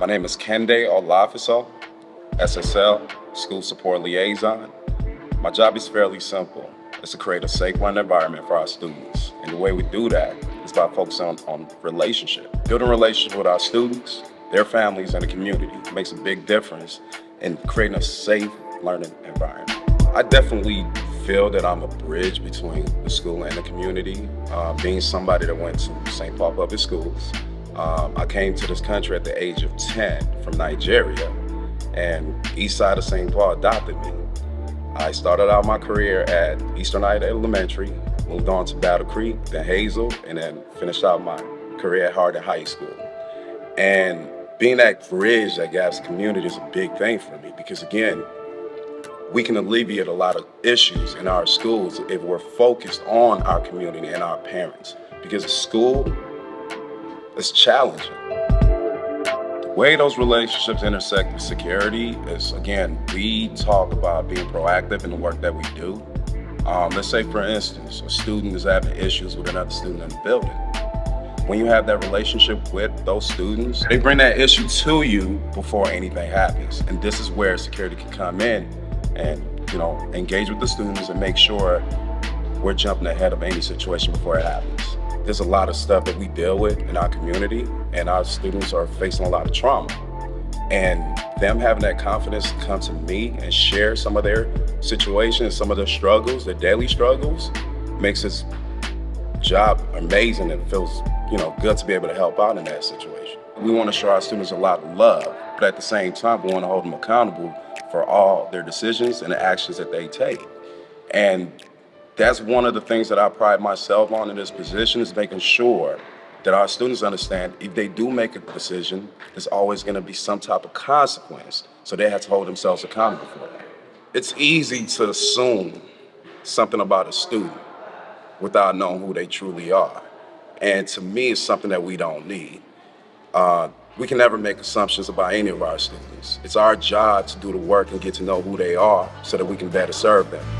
My name is Kende Olafiso, SSL, School Support Liaison. My job is fairly simple. It's to create a safe learning environment for our students. And the way we do that is by focusing on, on relationship. Building relationships with our students, their families, and the community makes a big difference in creating a safe learning environment. I definitely feel that I'm a bridge between the school and the community. Uh, being somebody that went to St. Paul Public Schools, um, I came to this country at the age of 10 from Nigeria, and East Side of St. Paul adopted me. I started out my career at Eastern Heights Elementary, moved on to Battle Creek, then Hazel, and then finished out my career at Harding High School. And being that bridge that gaps community is a big thing for me because again, we can alleviate a lot of issues in our schools if we're focused on our community and our parents. Because school is challenging. The way those relationships intersect with security is, again, we talk about being proactive in the work that we do. Um, let's say, for instance, a student is having issues with another student in the building. When you have that relationship with those students, they bring that issue to you before anything happens. And this is where security can come in and you know engage with the students and make sure we're jumping ahead of any situation before it happens. There's a lot of stuff that we deal with in our community and our students are facing a lot of trauma. And them having that confidence to come to me and share some of their situations, some of their struggles, their daily struggles, makes this job amazing and feels, you know, good to be able to help out in that situation. We want to show our students a lot of love, but at the same time, we want to hold them accountable for all their decisions and the actions that they take. And that's one of the things that I pride myself on in this position is making sure that our students understand if they do make a decision, there's always going to be some type of consequence. So they have to hold themselves accountable for that. It's easy to assume something about a student without knowing who they truly are. And to me, it's something that we don't need. Uh, we can never make assumptions about any of our students. It's our job to do the work and get to know who they are so that we can better serve them.